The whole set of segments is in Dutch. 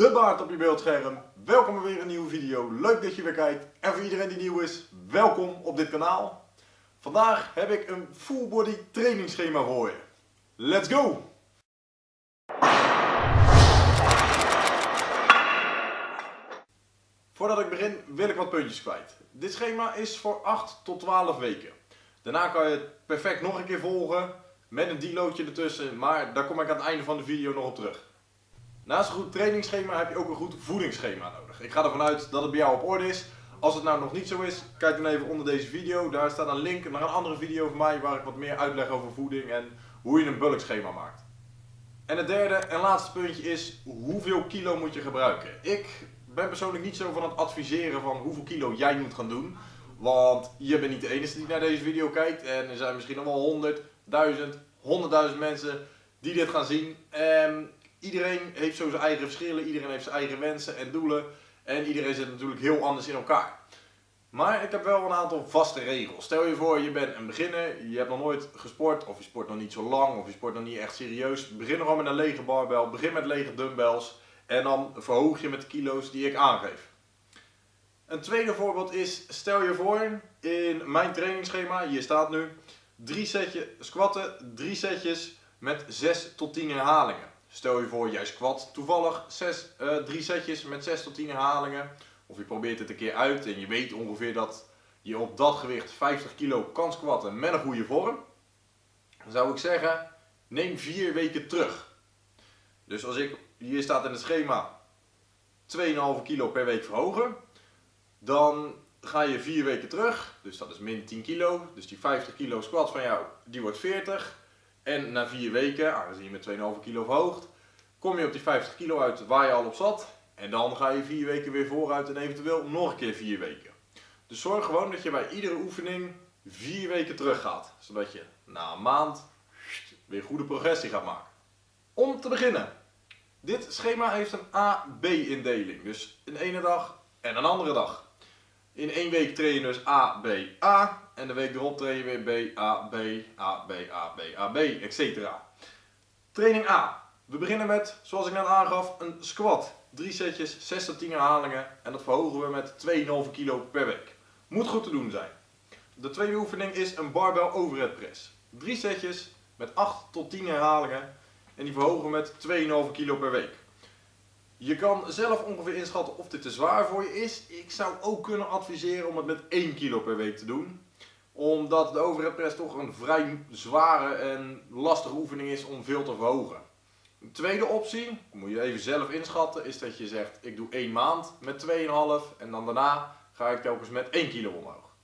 de baard op je beeldscherm. Welkom bij weer een nieuwe video. Leuk dat je weer kijkt. En voor iedereen die nieuw is, welkom op dit kanaal. Vandaag heb ik een full body trainingsschema voor je. Let's go! Voordat ik begin wil ik wat puntjes kwijt. Dit schema is voor 8 tot 12 weken. Daarna kan je het perfect nog een keer volgen met een deloadje ertussen, maar daar kom ik aan het einde van de video nog op terug. Naast een goed trainingsschema heb je ook een goed voedingsschema nodig. Ik ga ervan uit dat het bij jou op orde is. Als het nou nog niet zo is, kijk dan even onder deze video. Daar staat een link naar een andere video van mij waar ik wat meer uitleg over voeding en hoe je een bulkschema maakt. En het derde en laatste puntje is, hoeveel kilo moet je gebruiken? Ik ben persoonlijk niet zo van het adviseren van hoeveel kilo jij moet gaan doen. Want je bent niet de enige die naar deze video kijkt. En er zijn misschien nog wel 100, 1000, 100.000 mensen die dit gaan zien. En iedereen heeft zo zijn eigen verschillen. Iedereen heeft zijn eigen wensen en doelen. En iedereen zit natuurlijk heel anders in elkaar. Maar ik heb wel een aantal vaste regels. Stel je voor, je bent een beginner, je hebt nog nooit gesport, of je sport nog niet zo lang, of je sport nog niet echt serieus. Begin gewoon met een lege barbel, begin met lege dumbbells en dan verhoog je met de kilo's die ik aangeef. Een tweede voorbeeld is, stel je voor, in mijn trainingsschema, hier staat nu, drie setjes squatten, drie setjes met 6 tot 10 herhalingen. Stel je voor, jij squat toevallig 6, uh, drie setjes met 6 tot 10 herhalingen. Of je probeert het een keer uit en je weet ongeveer dat je op dat gewicht 50 kilo kan squatten met een goede vorm. Dan zou ik zeggen, neem 4 weken terug. Dus als ik, hier staat in het schema, 2,5 kilo per week verhogen. Dan ga je 4 weken terug, dus dat is min 10 kilo. Dus die 50 kilo squat van jou, die wordt 40. En na 4 weken, aangezien je met 2,5 kilo verhoogt, kom je op die 50 kilo uit waar je al op zat. En dan ga je 4 weken weer vooruit en eventueel nog een keer 4 weken. Dus zorg gewoon dat je bij iedere oefening 4 weken terug gaat. Zodat je na een maand weer goede progressie gaat maken. Om te beginnen. Dit schema heeft een A-B indeling. Dus een ene dag en een andere dag. In één week train je dus A, B, A. En de week erop train je weer B, A, B, A, B, A, B, A, B, etc. Training A. We beginnen met, zoals ik net aangaf, een squat. Drie setjes, 6 tot 10 herhalingen. En dat verhogen we met 2,5 kilo per week. Moet goed te doen zijn. De tweede oefening is een barbell overhead press. Drie setjes met 8 tot 10 herhalingen. En die verhogen we met 2,5 kilo per week. Je kan zelf ongeveer inschatten of dit te zwaar voor je is. Ik zou ook kunnen adviseren om het met 1 kilo per week te doen. Omdat de overhead press toch een vrij zware en lastige oefening is om veel te verhogen. Een tweede optie, moet je even zelf inschatten, is dat je zegt ik doe 1 maand met 2,5 en dan daarna ga ik telkens met 1 kilo omhoog.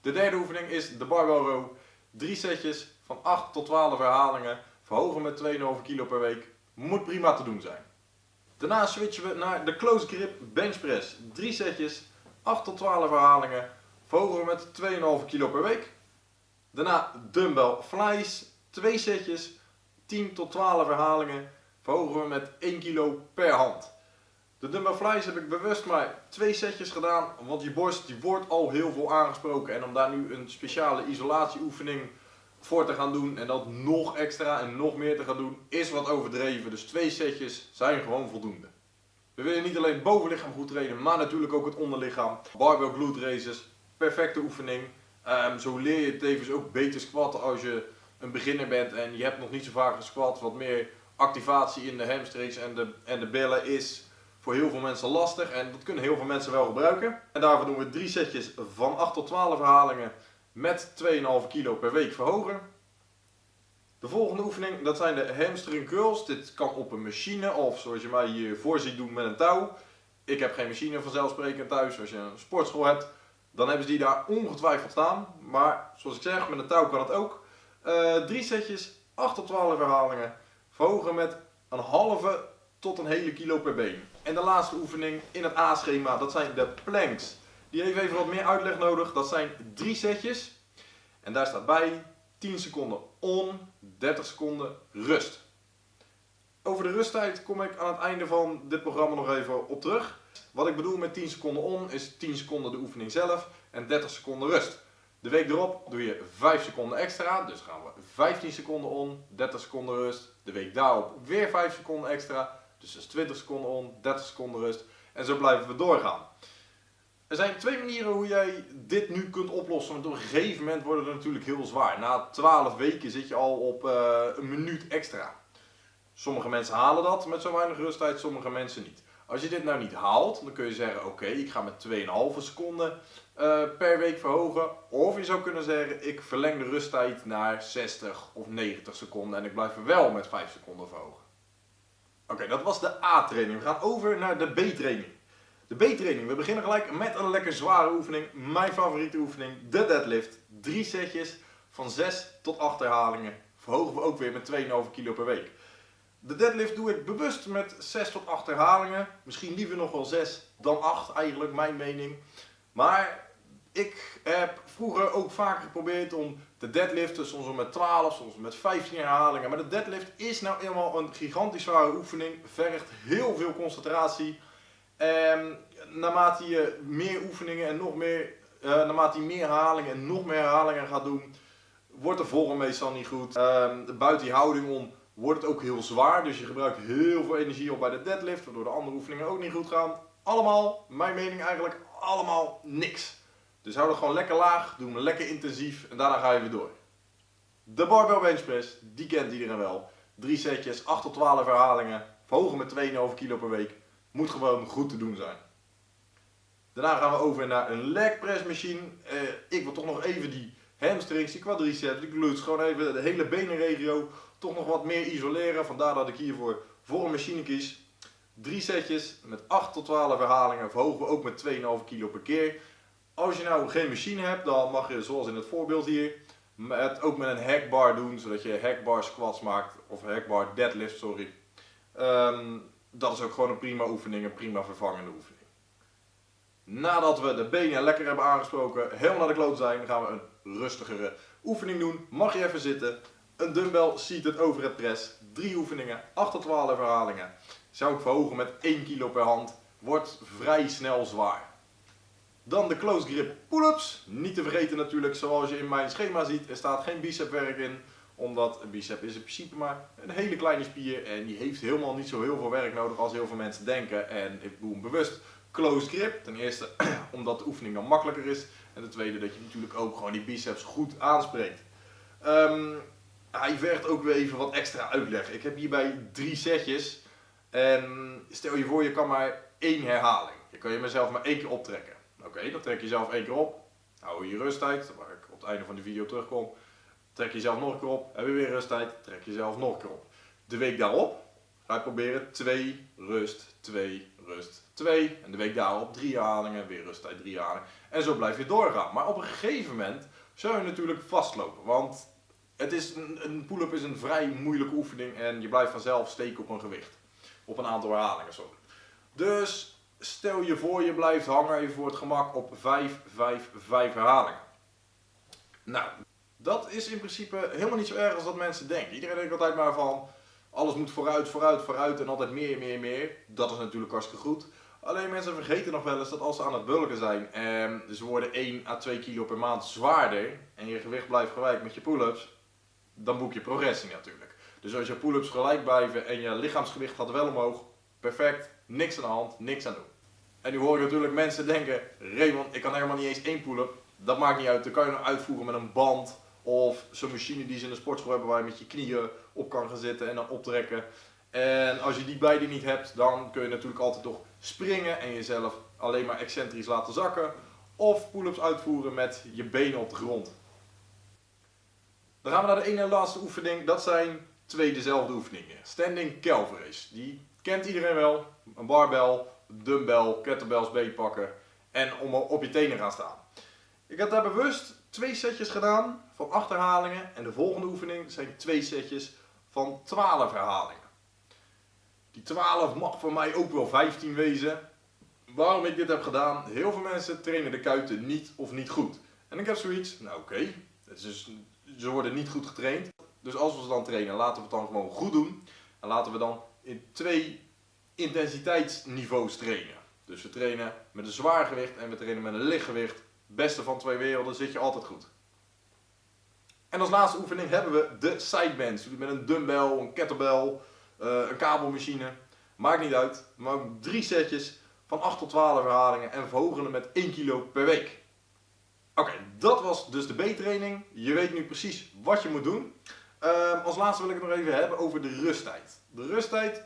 De derde oefening is de barbell row. 3 setjes van 8 tot 12 herhalingen, verhogen met 2,5 kilo per week. Moet prima te doen zijn. Daarna switchen we naar de close grip bench press. 3 setjes, 8 tot 12 herhalingen, verhogen we met 2,5 kilo per week. Daarna dumbbell flies, 2 setjes, 10 tot 12 herhalingen, verhogen we met 1 kilo per hand. De dumbbell flies heb ik bewust maar 2 setjes gedaan, want je borst die wordt al heel veel aangesproken. En om daar nu een speciale isolatieoefening voor te gaan doen en dat nog extra en nog meer te gaan doen, is wat overdreven. Dus twee setjes zijn gewoon voldoende. We willen niet alleen het bovenlichaam goed trainen, maar natuurlijk ook het onderlichaam. Barbell glute raises, perfecte oefening. Um, zo leer je tevens ook beter squatten als je een beginner bent en je hebt nog niet zo vaak gesquat. Wat meer activatie in de hamstrings en de, en de billen is voor heel veel mensen lastig en dat kunnen heel veel mensen wel gebruiken. En daarvoor doen we drie setjes van 8 tot 12 herhalingen met 2,5 kilo per week verhogen. De volgende oefening, dat zijn de hamstring curls. Dit kan op een machine of zoals je mij hiervoor ziet doen met een touw. Ik heb geen machine vanzelfsprekend thuis. Als je een sportschool hebt, dan hebben ze die daar ongetwijfeld staan. Maar zoals ik zeg, met een touw kan het ook. Uh, drie setjes, 8 tot 12 herhalingen. Verhogen met een halve tot een hele kilo per been. En de laatste oefening in het A-schema, dat zijn de planks. Die heeft even wat meer uitleg nodig. Dat zijn drie setjes. En daar staat bij 10 seconden on, 30 seconden rust. Over de rusttijd kom ik aan het einde van dit programma nog even op terug. Wat ik bedoel met 10 seconden on is 10 seconden de oefening zelf en 30 seconden rust. De week erop doe je 5 seconden extra, dus gaan we 15 seconden on, 30 seconden rust. De week daarop weer 5 seconden extra, Dus dat is 20 seconden on, 30 seconden rust. En zo blijven we doorgaan. Er zijn twee manieren hoe jij dit nu kunt oplossen. Want op een gegeven moment wordt het natuurlijk heel zwaar. Na 12 weken zit je al op uh, een minuut extra. Sommige mensen halen dat met zo weinig rusttijd, sommige mensen niet. Als je dit nou niet haalt, dan kun je zeggen: Oké, ik ga met 2,5 seconden uh, per week verhogen. Of je zou kunnen zeggen: Ik verleng de rusttijd naar 60 of 90 seconden en ik blijf wel met 5 seconden verhogen. Oké, dat was de A-training. We gaan over naar de B-training. De B-training. We beginnen gelijk met een lekker zware oefening. Mijn favoriete oefening, de deadlift. Drie setjes van 6 tot 8 herhalingen. Verhogen we ook weer met 2,5 kilo per week. De deadlift doe ik bewust met 6 tot 8 herhalingen. Misschien liever nog wel 6 dan 8 eigenlijk, mijn mening. Maar ik heb vroeger ook vaker geprobeerd om de deadliften, soms met 12, soms met 15 herhalingen. Maar de deadlift is nou eenmaal een gigantisch zware oefening. Vergt heel veel concentratie. En naarmate je meer oefeningen en nog meer, uh, naarmate je meer herhalingen en nog meer herhalingen gaat doen, wordt de vorm meestal niet goed. Uh, buiten die houding om wordt het ook heel zwaar. Dus je gebruikt heel veel energie op bij de deadlift, waardoor de andere oefeningen ook niet goed gaan. Allemaal, mijn mening eigenlijk, allemaal niks. Dus hou het gewoon lekker laag, doe hem lekker intensief en daarna ga je weer door. De barbell bench press, die kent iedereen wel. Drie setjes, 8 tot 12 herhalingen, verhogen met 2,5 kilo per week. Moet gewoon goed te doen zijn. Daarna gaan we over naar een leg press machine. Eh, ik wil toch nog even die hamstrings, die quadriceps, die glutes, gewoon even de hele benenregio toch nog wat meer isoleren. Vandaar dat ik hiervoor voor een machine kies. Drie setjes met 8 tot 12 herhalingen verhogen we ook met 2,5 kilo per keer. Als je nou geen machine hebt, dan mag je zoals in het voorbeeld hier, het ook met een hackbar doen, zodat je hackbar squats maakt, of hackbar deadlift, sorry. Um, dat is ook gewoon een prima oefening, een prima vervangende oefening. Nadat we de benen lekker hebben aangesproken, helemaal naar de kloot zijn, gaan we een rustigere oefening doen. Mag je even zitten. Een dumbbell seated overhead press. Drie oefeningen, 8 tot 12 herhalingen. Zou ik verhogen met 1 kilo per hand. Wordt vrij snel zwaar. Dan de close grip pull-ups. Niet te vergeten natuurlijk, zoals je in mijn schema ziet, er staat geen bicepwerk in. Omdat een bicep is in principe maar een hele kleine spier en die heeft helemaal niet zo heel veel werk nodig als heel veel mensen denken. En ik doe hem bewust close grip. Ten eerste omdat de oefening dan makkelijker is. En ten tweede dat je natuurlijk ook gewoon die biceps goed aanspreekt. Um, hij vergt ook weer even wat extra uitleg. Ik heb hierbij drie setjes. En stel je voor je kan maar één herhaling. Je kan je mezelf maar één keer optrekken. Oké, dan trek je zelf één keer op. Hou je rusttijd, waar ik op het einde van de video terugkom. Trek je zelf nog een keer op. Heb je weer rusttijd, trek je zelf nog een keer op. De week daarop ga je proberen 2, rust, 2, rust, 2. En de week daarop drie herhalingen, weer rusttijd, drie herhalingen. En zo blijf je doorgaan. Maar op een gegeven moment zou je natuurlijk vastlopen. Want het is een, pull-up is een vrij moeilijke oefening en je blijft vanzelf steken op een gewicht. Op een aantal herhalingen, sorry. Dus stel je voor je blijft hangen voor het gemak op 5, 5, 5 herhalingen. Nou, dat is in principe helemaal niet zo erg als dat mensen denken. Iedereen denkt altijd maar van, alles moet vooruit, vooruit, vooruit en altijd meer, meer, meer. Dat is natuurlijk hartstikke goed. Alleen mensen vergeten nog wel eens dat als ze aan het bulken zijn en ze worden 1 à 2 kilo per maand zwaarder en je gewicht blijft gelijk met je pull-ups, dan boek je progressie natuurlijk. Dus als je pull-ups gelijk blijven en je lichaamsgewicht gaat wel omhoog, perfect, niks aan de hand, niks aan doen. En nu hoor je natuurlijk mensen denken, Raymond, ik kan helemaal niet eens één pull-up. Dat maakt niet uit, dan kan je nog uitvoeren met een band of zo'n machine die ze in de sportschool hebben waar je met je knieën op kan gaan zitten en dan optrekken. En als je die beide niet hebt, dan kun je natuurlijk altijd toch springen en jezelf alleen maar excentrisch laten zakken. Of pull-ups uitvoeren met je benen op de grond. Dan gaan we naar de ene en laatste oefening. Dat zijn twee dezelfde oefeningen. Standing Calvaries. Die kent iedereen wel. Een barbell, dumbbell, kettlebells beetpakken en om op je tenen gaan staan. Ik heb daar bewust twee setjes gedaan van 8 herhalingen en de volgende oefening zijn twee setjes van 12 herhalingen. Die 12 mag voor mij ook wel 15 wezen. Waarom ik dit heb gedaan? Heel veel mensen trainen de kuiten niet of niet goed. En ik heb zoiets, nou oké, dus ze worden niet goed getraind. Dus als we ze dan trainen, laten we het dan gewoon goed doen. En laten we dan in twee intensiteitsniveaus trainen. Dus we trainen met een zwaar gewicht en we trainen met een lichtgewicht. Beste van twee werelden zit je altijd goed. En als laatste oefening hebben we de sidebands. Met een dumbbell, een kettlebell, eh, een kabelmachine. Maakt niet uit, maar ook drie setjes van 8 tot 12 herhalingen en verhogen met 1 kilo per week. Oké, dat was dus de B-training. Je weet nu precies wat je moet doen. Ehm, als laatste wil ik het nog even hebben over de rusttijd. De rusttijd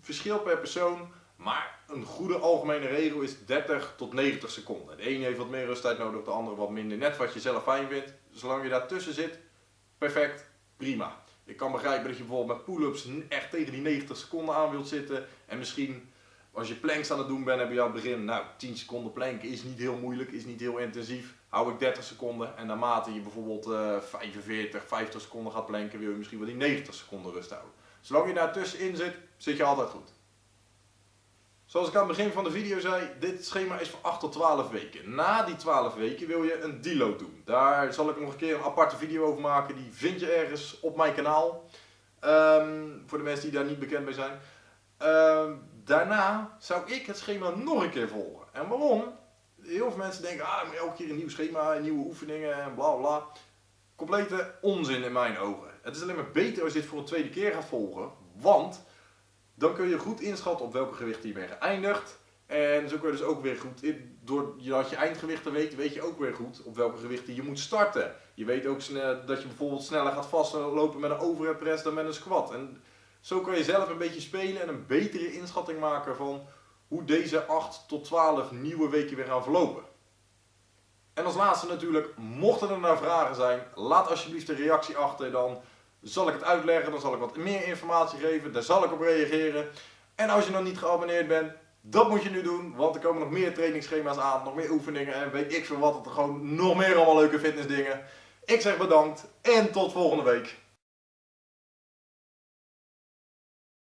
verschilt per persoon, maar een goede algemene regel is 30 tot 90 seconden. De ene heeft wat meer rusttijd nodig, de andere wat minder. Net wat je zelf fijn vindt. Zolang je daartussen zit, perfect, prima. Ik kan begrijpen dat je bijvoorbeeld met pull-ups echt tegen die 90 seconden aan wilt zitten. En misschien als je planks aan het doen bent, heb je aan het begin, nou 10 seconden planken is niet heel moeilijk, is niet heel intensief. Hou ik 30 seconden en naarmate je bijvoorbeeld uh, 45, 50 seconden gaat planken, wil je misschien wel die 90 seconden rust houden. Zolang je daar tussenin zit, zit je altijd goed. Zoals ik aan het begin van de video zei, dit schema is voor 8 tot 12 weken. Na die 12 weken wil je een deload doen. Daar zal ik nog een keer een aparte video over maken. Die vind je ergens op mijn kanaal. Um, voor de mensen die daar niet bekend mee zijn. Um, daarna zou ik het schema nog een keer volgen. En waarom? Heel veel mensen denken, ah, elke keer een nieuw schema, nieuwe oefeningen en bla bla. Complete onzin in mijn ogen. Het is alleen maar beter als je dit voor een tweede keer gaat volgen. Want dan kun je goed inschatten op welke gewichten je bent geëindigd. En zo kun je dus ook weer goed, doordat je eindgewichten weet, weet je ook weer goed op welke gewichten je moet starten. Je weet ook dat je bijvoorbeeld sneller gaat vastlopen met een overhead press dan met een squat. En zo kan je zelf een beetje spelen en een betere inschatting maken van hoe deze 8 tot 12 nieuwe weken weer gaan verlopen. En als laatste natuurlijk, mochten er nou vragen zijn, laat alsjeblieft een reactie achter. Dan zal ik het uitleggen, dan zal ik wat meer informatie geven, daar zal ik op reageren. En als je nog niet geabonneerd bent, dat moet je nu doen, want er komen nog meer trainingsschema's aan, nog meer oefeningen en weet ik veel wat, er gewoon nog meer allemaal leuke fitnessdingen. Ik zeg bedankt en tot volgende week.